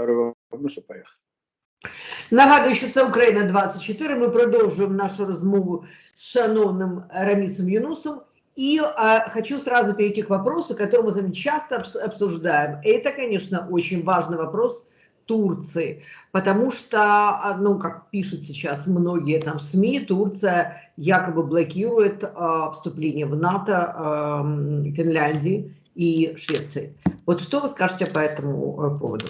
второй вопрос и поехали. Нагадую, що це Україна 24. Ми продовжуємо нашу розмову с шановным Рамисом Юнусом. И а, хочу сразу перейти к вопросу, который мы с вами часто обсуждаем. Это, конечно, очень важный вопрос Турции, потому что, а, ну, как пишут сейчас многие там СМИ, Турция якобы блокирует а, вступление в НАТО а, Финляндии и Швеции. Вот что вы скажете по этому э, поводу?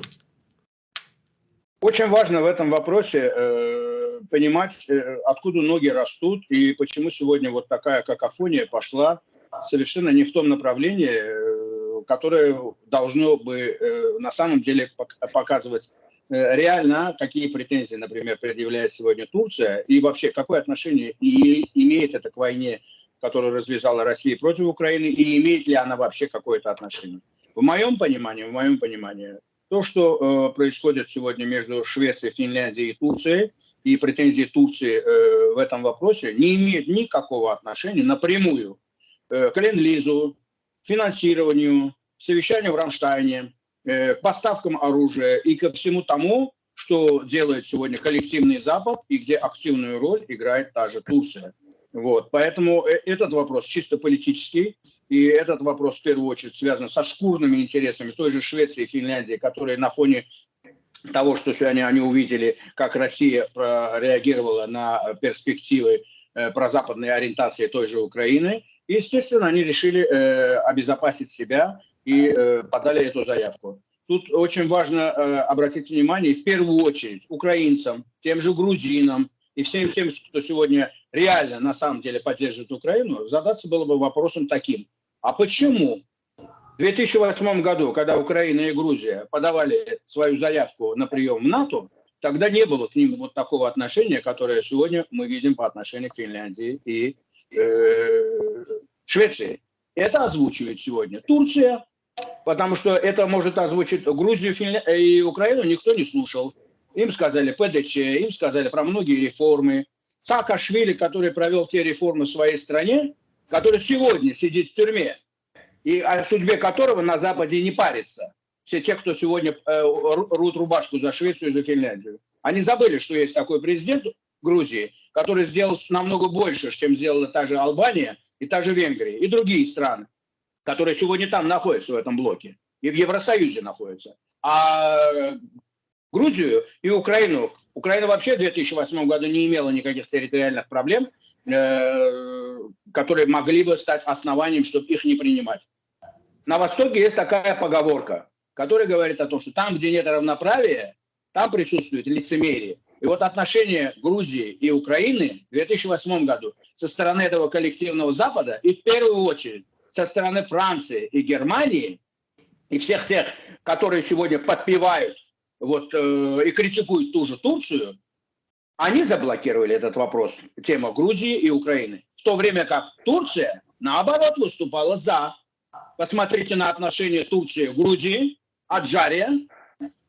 Очень важно в этом вопросе э, понимать, э, откуда ноги растут и почему сегодня вот такая какофония пошла совершенно не в том направлении, э, которое должно бы э, на самом деле показывать э, реально, какие претензии, например, предъявляет сегодня Турция и вообще какое отношение и имеет это к войне, которую развязала Россия против Украины, и имеет ли она вообще какое-то отношение. В моем понимании, в моем понимании, то, что э, происходит сегодня между Швецией, Финляндией и Турцией, и претензии Турции э, в этом вопросе, не имеют никакого отношения напрямую э, к ленд-лизу, финансированию, совещанию в Рамштайне, э, поставкам оружия и ко всему тому, что делает сегодня коллективный Запад и где активную роль играет та же Турция. Вот, поэтому э, этот вопрос чисто политический, и этот вопрос в первую очередь связан со шкурными интересами той же Швеции и Финляндии, которые на фоне того, что сегодня они увидели, как Россия реагировала на перспективы э, прозападной ориентации той же Украины, естественно, они решили э, обезопасить себя и э, подали эту заявку. Тут очень важно э, обратить внимание, в первую очередь, украинцам, тем же грузинам, и всем тем, кто сегодня реально на самом деле поддерживает Украину, задаться было бы вопросом таким. А почему в 2008 году, когда Украина и Грузия подавали свою заявку на прием в НАТО, тогда не было к ним вот такого отношения, которое сегодня мы видим по отношению к Финляндии и э, Швеции. Это озвучивает сегодня Турция, потому что это может озвучить Грузию Финля... и Украину никто не слушал. Им сказали ПДЧ, им сказали про многие реформы. Саакашвили, который провел те реформы в своей стране, который сегодня сидит в тюрьме, и о судьбе которого на Западе не парится. Все те, кто сегодня э, рут рубашку за Швецию и за Финляндию. Они забыли, что есть такой президент Грузии, который сделал намного больше, чем сделала та же Албания и та же Венгрия, и другие страны, которые сегодня там находятся в этом блоке, и в Евросоюзе находятся. А Грузию и Украину. Украина вообще в 2008 году не имела никаких территориальных проблем, э, которые могли бы стать основанием, чтобы их не принимать. На Востоке есть такая поговорка, которая говорит о том, что там, где нет равноправия, там присутствует лицемерие. И вот отношения Грузии и Украины в 2008 году со стороны этого коллективного Запада и в первую очередь со стороны Франции и Германии и всех тех, которые сегодня подпевают вот, э, и критикуют ту же Турцию, они заблокировали этот вопрос, тема Грузии и Украины. В то время как Турция, наоборот, выступала за. Посмотрите на отношения Турции к Грузии, Аджария,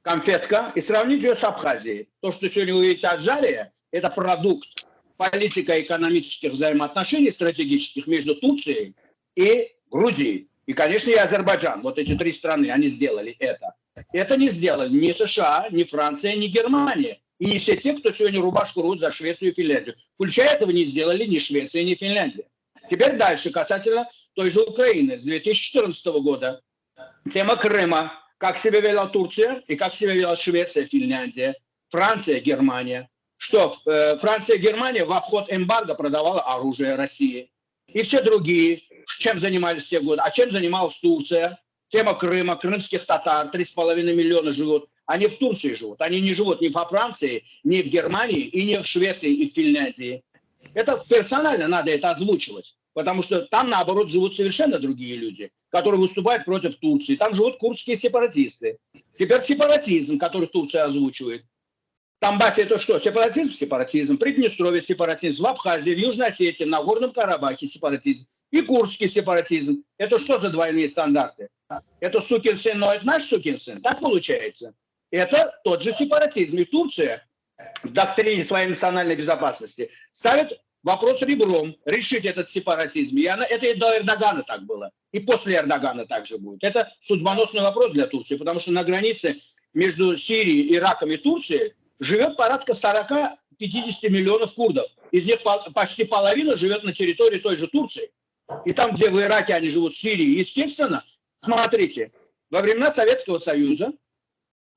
конфетка, и сравните ее с Абхазией. То, что сегодня вы видите Аджария, это продукт политико-экономических взаимоотношений стратегических между Турцией и Грузией. И, конечно, и Азербайджан. Вот эти три страны, они сделали это. Это не сделали ни США, ни Франция, ни Германия. И не все те, кто сегодня рубашку рвут за Швецию и Финляндию. Включая этого не сделали ни Швеция, ни Финляндия. Теперь дальше, касательно той же Украины. С 2014 года тема Крыма. Как себя вела Турция и как себя вела Швеция, Финляндия, Франция, Германия. Что э, Франция, Германия в обход эмбарго продавала оружие России. И все другие, чем занимались те годы. А чем занималась Турция? Тема Крыма, крымских татар, 3,5 миллиона живут. Они в Турции живут. Они не живут ни во Франции, ни в Германии, и не в Швеции и в Финляндии. Это персонально надо это озвучивать. Потому что там, наоборот, живут совершенно другие люди, которые выступают против Турции. Там живут курдские сепаратисты. Теперь сепаратизм, который Турция озвучивает. Тамбасе это что? Сепаратизм? Сепаратизм. Приднестровье сепаратизм. В Абхазии, в Южной Осетии, на Горном Карабахе сепаратизм. И курдский сепаратизм. Это что за двойные стандарты? Это сукин сын, но это наш сукин сын. Так получается. Это тот же сепаратизм. И Турция в доктрине своей национальной безопасности ставит вопрос ребром, решить этот сепаратизм. И она, это и до Эрдогана так было. И после Эрдогана также будет. Это судьбоносный вопрос для Турции, потому что на границе между Сирией, Ираком и Турцией живет порядка 40-50 миллионов курдов. Из них почти половина живет на территории той же Турции. И там, где в Ираке они живут, в Сирии, естественно, смотрите, во времена Советского Союза,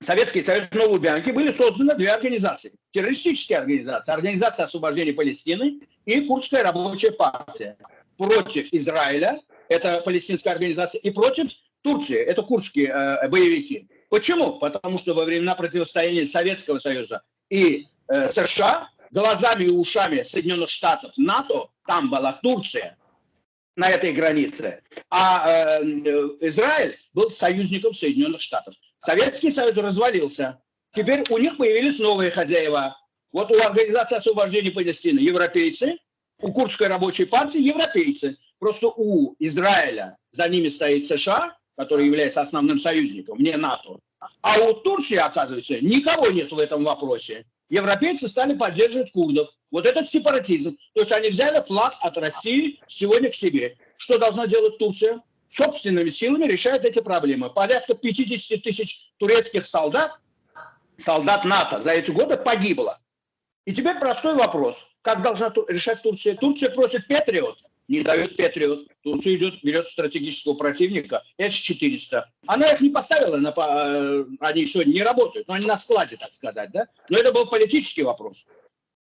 Советский Союз на Лубянке были созданы две организации. Террористические организации. Организация освобождения Палестины и Курдская рабочая партия. Против Израиля, это палестинская организация, и против Турции, это курдские э, боевики. Почему? Потому что во времена противостояния Советского Союза и э, США глазами и ушами Соединенных Штатов НАТО там была Турция на этой границе, а э, Израиль был союзником Соединенных Штатов. Советский Союз развалился. Теперь у них появились новые хозяева. Вот у Организации освобождения Палестины европейцы, у Курдской рабочей партии европейцы. Просто у Израиля за ними стоит США, который является основным союзником, не НАТО. А у Турции, оказывается, никого нет в этом вопросе. Европейцы стали поддерживать курдов. Вот этот сепаратизм. То есть они взяли флаг от России сегодня к себе. Что должна делать Турция? Собственными силами решает эти проблемы. Порядка 50 тысяч турецких солдат, солдат НАТО за эти годы погибло. И теперь простой вопрос. Как должна решать Турция? Турция просит Патриот не дает Патриот. Турция идет, берет стратегического противника С-400. Она их не поставила, на, э, они сегодня не работают, но они на складе, так сказать. Да? Но это был политический вопрос.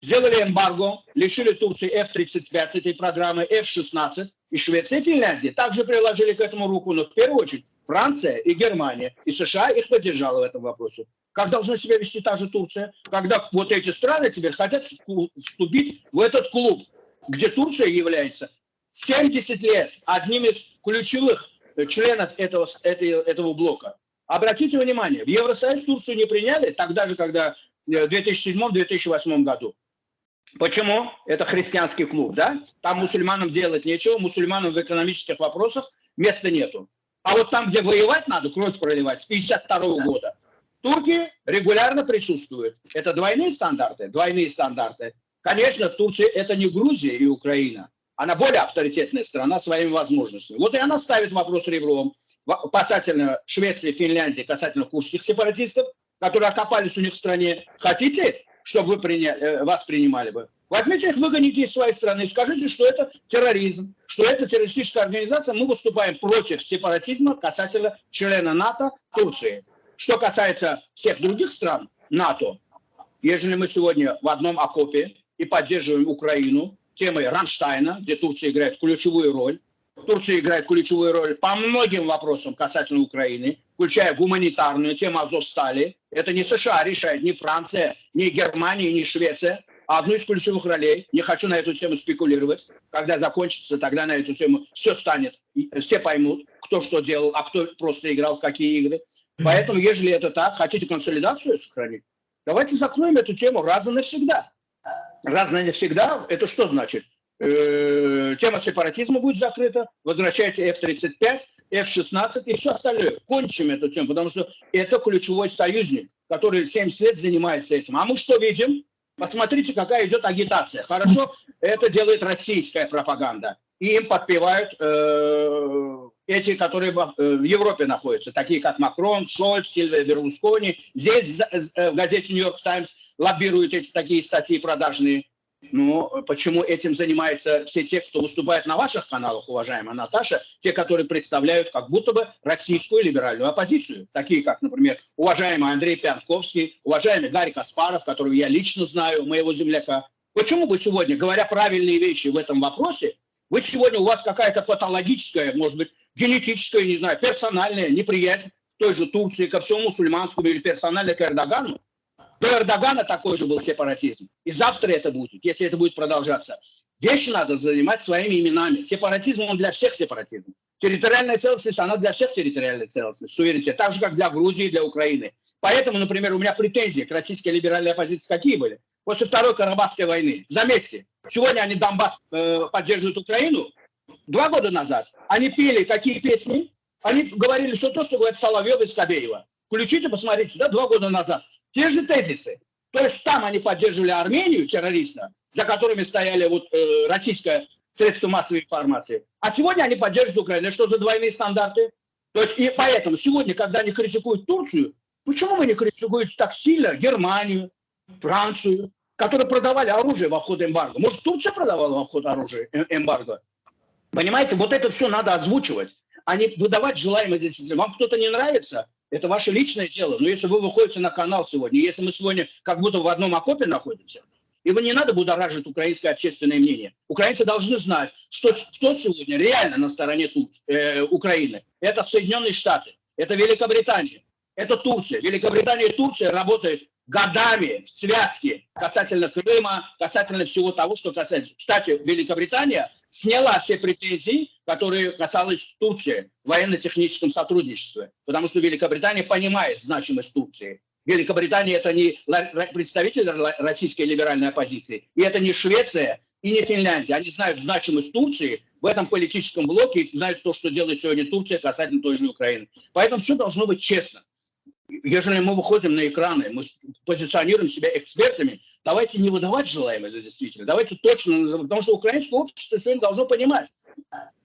Сделали эмбарго, лишили Турции F-35 этой программы, F-16. И Швеция и Финляндия также приложили к этому руку, но в первую очередь Франция и Германия. И США их поддержала в этом вопросе. Как должна себя вести та же Турция, когда вот эти страны теперь хотят вступить в этот клуб, где Турция является 70 лет одним из ключевых членов этого, этого, этого блока. Обратите внимание, в Евросоюз Турцию не приняли тогда же, когда в 2007-2008 году. Почему? Это христианский клуб, да? Там мусульманам делать нечего, мусульманам в экономических вопросах места нету. А вот там, где воевать надо, кровь проливать, с 52 -го года, турки регулярно присутствуют. Это двойные стандарты? Двойные стандарты. Конечно, Турция это не Грузия и Украина она более авторитетная страна своими возможностями. Вот и она ставит вопрос ребром касательно Швеции, Финляндии, касательно курских сепаратистов, которые окопались у них в стране. Хотите, чтобы вы приняли, э, вас принимали бы? Возьмите их, выгоните из своей страны, скажите, что это терроризм, что это террористическая организация, мы выступаем против сепаратизма касательно члена НАТО Турции. Что касается всех других стран НАТО, ежели мы сегодня в одном окопе и поддерживаем Украину, темой Рамштайна, где Турция играет ключевую роль. Турция играет ключевую роль по многим вопросам касательно Украины, включая гуманитарную тему Азовстали. Это не США решает, не Франция, не Германия, не Швеция, а одну из ключевых ролей. Не хочу на эту тему спекулировать. Когда закончится, тогда на эту тему все станет, все поймут, кто что делал, а кто просто играл в какие игры. Поэтому, если это так, хотите консолидацию сохранить, давайте закроем эту тему раз и навсегда раз не всегда, это что значит? Э, тема сепаратизма будет закрыта, возвращайте F-35, F-16 и все остальное. Кончим эту тему, потому что это ключевой союзник, который 70 лет занимается этим. А мы что видим? Посмотрите, какая идет агитация. Хорошо, это делает российская пропаганда. И им подпевают э, эти, которые в, э, в Европе находятся, такие как Макрон, Шольц, Сильвия Берлускони. Здесь э, в газете «Нью-Йорк Таймс» лоббируют эти такие статьи продажные. Ну, почему этим занимаются все те, кто выступает на ваших каналах, уважаемая Наташа, те, которые представляют как будто бы российскую либеральную оппозицию, такие как, например, уважаемый Андрей Пянковский, уважаемый Гарри Каспаров, которого я лично знаю, моего земляка. Почему вы сегодня, говоря правильные вещи в этом вопросе, вы сегодня, у вас какая-то патологическая, может быть, генетическая, не знаю, персональная неприязнь к той же Турции, ко всему мусульманскому или персонально к Эрдогану, до Эрдогана такой же был сепаратизм. И завтра это будет, если это будет продолжаться. Вещи надо занимать своими именами. Сепаратизм, он для всех сепаратизм. Территориальная целостность, она для всех территориальная целостность, суверенитет. Так же, как для Грузии для Украины. Поэтому, например, у меня претензии к российской либеральной оппозиции какие были? После Второй Карабахской войны. Заметьте, сегодня они Донбасс э, поддерживают Украину. Два года назад они пели какие песни? Они говорили все то, что говорят Соловьев и Скобеева. Включите, посмотрите, да, два года назад. Те же тезисы. То есть там они поддерживали Армению, террориста, за которыми стояли вот э, российское средство массовой информации. А сегодня они поддерживают Украину. Что за двойные стандарты? То есть и поэтому сегодня, когда они критикуют Турцию, Почему вы не критикуете так сильно Германию, Францию, которые продавали оружие в обход эмбарго? Может, Турция продавала в обход оружия э, эмбарго? Понимаете, вот это все надо озвучивать, а не выдавать желаемое здесь. Вам кто-то не нравится, это ваше личное дело. Но если вы выходите на канал сегодня, если мы сегодня как будто в одном окопе находимся, вы не надо будоражить украинское общественное мнение. Украинцы должны знать, что кто сегодня реально на стороне Тур... э, Украины. Это Соединенные Штаты, это Великобритания, это Турция. Великобритания и Турция работают годами в связке касательно Крыма, касательно всего того, что касается. Кстати, Великобритания сняла все претензии, которые касались Турции в военно-техническом сотрудничестве, потому что Великобритания понимает значимость Турции. Великобритания это не представитель российской либеральной оппозиции, и это не Швеция и не Финляндия. Они знают значимость Турции в этом политическом блоке, и знают то, что делает сегодня Турция касательно той же Украины. Поэтому все должно быть честно. Если мы выходим на экраны, мы позиционируем себя экспертами, давайте не выдавать желаемое за действительно, давайте точно называть, потому что украинское общество сегодня должно понимать,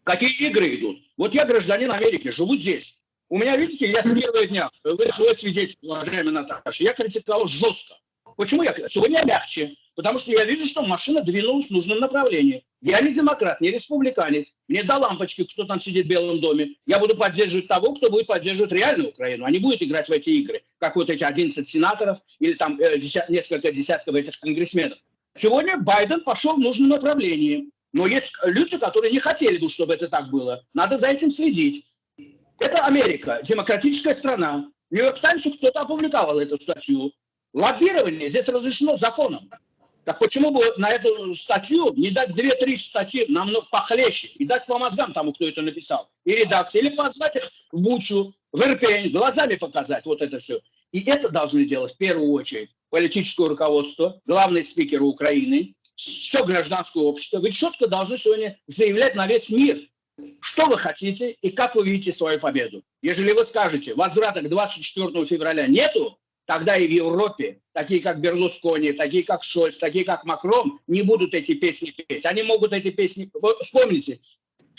какие игры идут. Вот я гражданин Америки, живу здесь. У меня, видите, я с первого дня, вы свой свидетель, уважаемый Наташа, я критиковал жестко. Почему я? Сегодня я мягче. Потому что я вижу, что машина двинулась в нужном направлении. Я не демократ, не республиканец. Мне до лампочки, кто там сидит в Белом доме. Я буду поддерживать того, кто будет поддерживать реальную Украину, а не будет играть в эти игры, как вот эти 11 сенаторов или там э, десят, несколько десятков этих конгрессменов. Сегодня Байден пошел в нужном направлении. Но есть люди, которые не хотели бы, чтобы это так было. Надо за этим следить. Это Америка, демократическая страна. Нью-Йорк Таймсу кто-то опубликовал эту статью. Лоббирование здесь разрешено законом. Так почему бы на эту статью не дать две-три статьи намного похлеще и дать по мозгам тому, кто это написал, и редакции, или позвать их в Бучу, в Ирпень, глазами показать вот это все. И это должны делать в первую очередь политическое руководство, главный спикер Украины, все гражданское общество. Вы четко должны сегодня заявлять на весь мир, что вы хотите и как вы видите свою победу. Если вы скажете, возврата к 24 февраля нету, тогда и в Европе такие как Берлускони, такие как Шольц, такие как Макрон не будут эти песни петь. Они могут эти песни... Вспомните,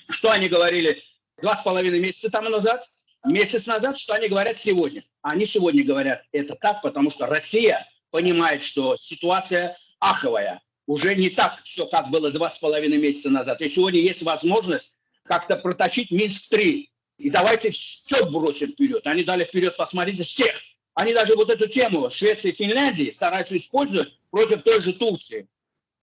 что они говорили два с половиной месяца тому назад, месяц назад, что они говорят сегодня. Они сегодня говорят это так, потому что Россия понимает, что ситуация аховая. Уже не так все, как было два с половиной месяца назад. И сегодня есть возможность как-то протащить Минск-3. И давайте все бросим вперед. Они дали вперед, посмотрите, всех они даже вот эту тему Швеции и Финляндии стараются использовать против той же Турции.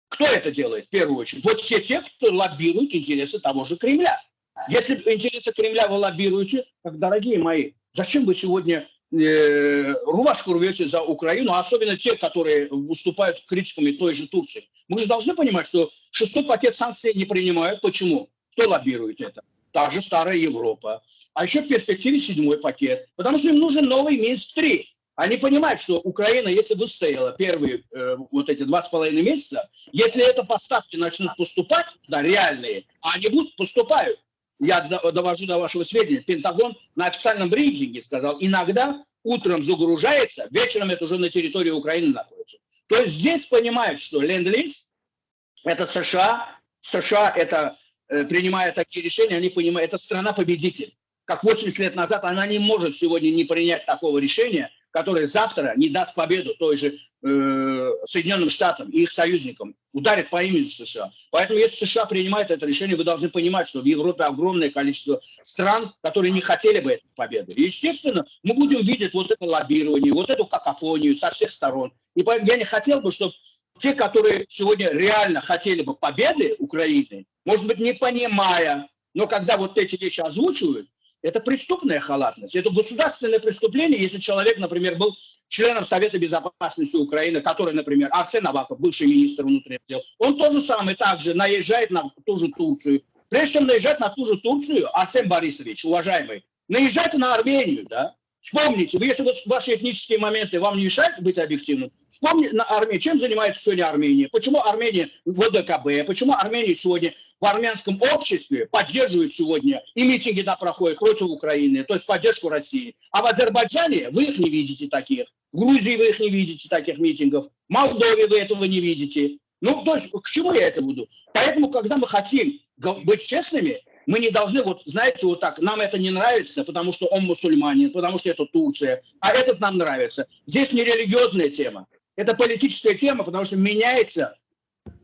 Кто это делает в первую очередь? Вот все те, кто лоббирует интересы того же Кремля. Если интересы Кремля вы лоббируете, так, дорогие мои, зачем вы сегодня э, рубашку рвете за Украину, а особенно те, которые выступают критиками той же Турции? Мы же должны понимать, что шестой пакет санкций не принимают. Почему? Кто лоббирует это? Та же старая Европа. А еще в перспективе седьмой пакет, потому что им нужен новый Минск-3. Они понимают, что Украина, если выстояла первые э, вот эти два с половиной месяца, если это поставки начнут поступать, да, реальные, а они будут, поступают. Я довожу до вашего сведения, Пентагон на официальном брифинге сказал, иногда утром загружается, вечером это уже на территории Украины находится. То есть здесь понимают, что ленд-лиз – это США, США – это принимая такие решения, они понимают, это страна-победитель. Как 80 лет назад она не может сегодня не принять такого решения, которое завтра не даст победу той же э, Соединенным Штатам и их союзникам, ударит по имени США. Поэтому если США принимает это решение, вы должны понимать, что в Европе огромное количество стран, которые не хотели бы этой победы. И, естественно, мы будем видеть вот это лоббирование, вот эту какофонию со всех сторон. И я не хотел бы, чтобы те, которые сегодня реально хотели бы победы Украины, может быть, не понимая, но когда вот эти вещи озвучивают, это преступная халатность, это государственное преступление, если человек, например, был членом Совета Безопасности Украины, который, например, Арсен Аваков, бывший министр внутренних дел, он тоже самый также наезжает на ту же Турцию. Прежде чем наезжать на ту же Турцию, Арсен Борисович, уважаемый, наезжайте на Армению, да, Вспомните, вы, если ваши этнические моменты вам не мешают быть объективным, вспомните на Армении, чем занимается сегодня Армения, почему Армения в ОДКБ, почему Армения сегодня в армянском обществе поддерживает сегодня, и митинги да проходят против Украины, то есть поддержку России. А в Азербайджане вы их не видите таких, в Грузии вы их не видите таких митингов, в Молдове вы этого не видите. Ну, то есть к чему я это буду? Поэтому, когда мы хотим быть честными, Мы не должны, вот знаете, вот так, нам это не нравится, потому что он мусульманин, потому что это Турция, а этот нам нравится. Здесь не религиозная тема, это политическая тема, потому что меняется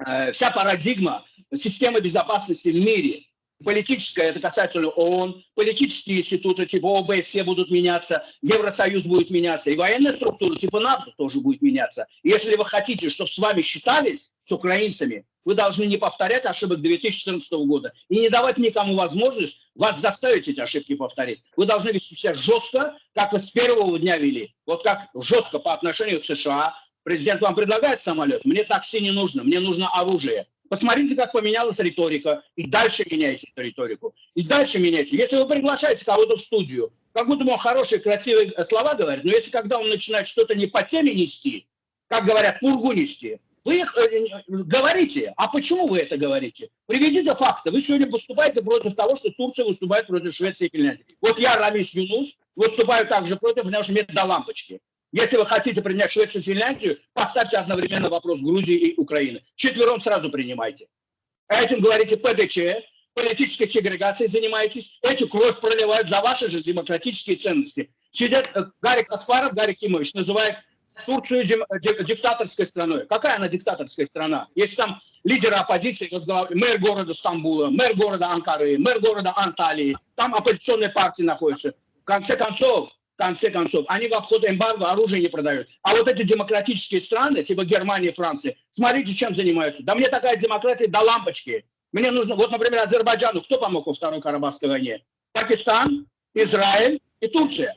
э, вся парадигма системы безопасности в мире политическая, это касается ООН, политические институты типа ОБСЕ будут меняться, Евросоюз будет меняться, и военная структура типа НАТО тоже будет меняться. Если вы хотите, чтобы с вами считались, с украинцами, вы должны не повторять ошибок 2014 года и не давать никому возможность вас заставить эти ошибки повторить. Вы должны вести себя жестко, как вы с первого дня вели. Вот как жестко по отношению к США. Президент вам предлагает самолет, мне такси не нужно, мне нужно оружие. Посмотрите, как поменялась риторика. И дальше меняйте эту риторику. И дальше меняйте. Если вы приглашаете кого-то в студию, как будто он хорошие, красивые слова говорит, но если когда он начинает что-то не по теме нести, как говорят, пургу нести, вы их э, говорите. А почему вы это говорите? Приведите факты. Вы сегодня выступаете против того, что Турция выступает против Швеции и Финляндии. Вот я, Рамис Юнус, выступаю также против, потому что мне до лампочки. Если вы хотите принять Швецию и Финляндию, поставьте одновременно вопрос Грузии и Украины. Четвером сразу принимайте. Этим говорите ПДЧ, политической сегрегацией занимаетесь, эти кровь проливают за ваши же демократические ценности. Сидят э, Гарик Аспаров, Гарик Кимович, называет Турцию диктаторской страной. Какая она диктаторская страна? Если там лидеры оппозиции, мэр города Стамбула, мэр города Анкары, мэр города Анталии, там оппозиционные партии находятся. В конце концов, конце концов. Они в обход эмбарго оружие не продают. А вот эти демократические страны, типа Германии, Франции, смотрите, чем занимаются. Да мне такая демократия до лампочки. Мне нужно, вот, например, Азербайджану, кто помог во Второй Карабахской войне? Пакистан, Израиль и Турция.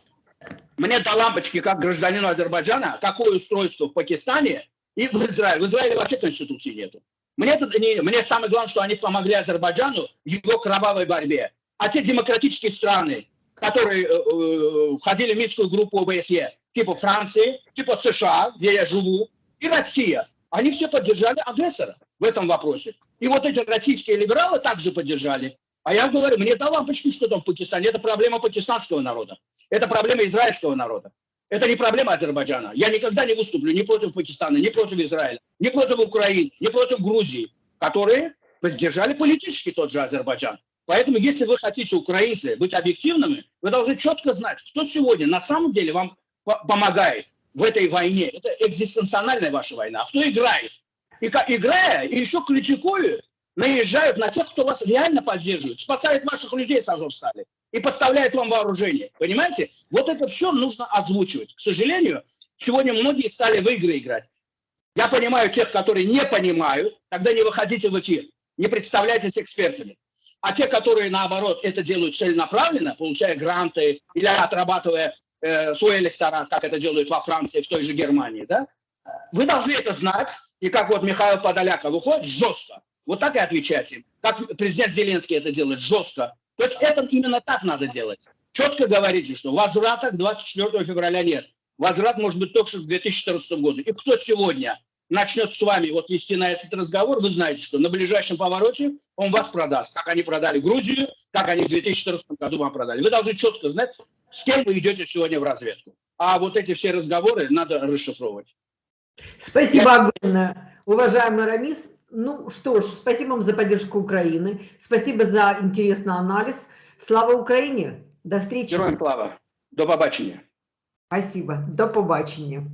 Мне до лампочки, как гражданину Азербайджана, какое устройство в Пакистане и в Израиле. В Израиле вообще конституции нету. Мне, это не, мне самое главное, что они помогли Азербайджану в его кровавой борьбе. А те демократические страны, которые э, э, входили в Минскую группу ОБСЕ, типа Франции, типа США, где я живу, и Россия, они все поддержали агрессора в этом вопросе. И вот эти российские либералы также поддержали. А я говорю, мне до лампочки, что там в Пакистане. Это проблема пакистанского народа. Это проблема израильского народа. Это не проблема Азербайджана. Я никогда не выступлю ни против Пакистана, ни против Израиля, ни против Украины, ни против Грузии, которые поддержали политически тот же Азербайджан. Поэтому, если вы хотите, украинцы, быть объективными, вы должны четко знать, кто сегодня на самом деле вам помогает в этой войне. Это экзистенциональная ваша война. А кто играет? И играя, и еще критикуют, наезжают на тех, кто вас реально поддерживает, спасает ваших людей с Азовстали и поставляет вам вооружение. Понимаете? Вот это все нужно озвучивать. К сожалению, сегодня многие стали в игры играть. Я понимаю тех, которые не понимают, тогда не выходите в эфир, не представляйтесь экспертами. А те, которые, наоборот, это делают целенаправленно, получая гранты или отрабатывая э, свой электорат, как это делают во Франции, в той же Германии, да, вы должны это знать. И как вот Михаил Подоляка выходит жестко, вот так и отвечать им. Как президент Зеленский это делает, жестко. То есть это именно так надо делать. Четко говорите, что возврата к 24 февраля нет. Возврат может быть только в 2014 году. И кто сегодня начнет с вами вот вести на этот разговор, вы знаете, что на ближайшем повороте он вас продаст. Как они продали Грузию, как они в 2014 году вам продали. Вы должны четко знать, с кем вы идете сегодня в разведку. А вот эти все разговоры надо расшифровывать. Спасибо Я... огромное, уважаемый Рамис. Ну что ж, спасибо вам за поддержку Украины. Спасибо за интересный анализ. Слава Украине. До встречи. Героям слава. До побачення. Спасибо. До побачення.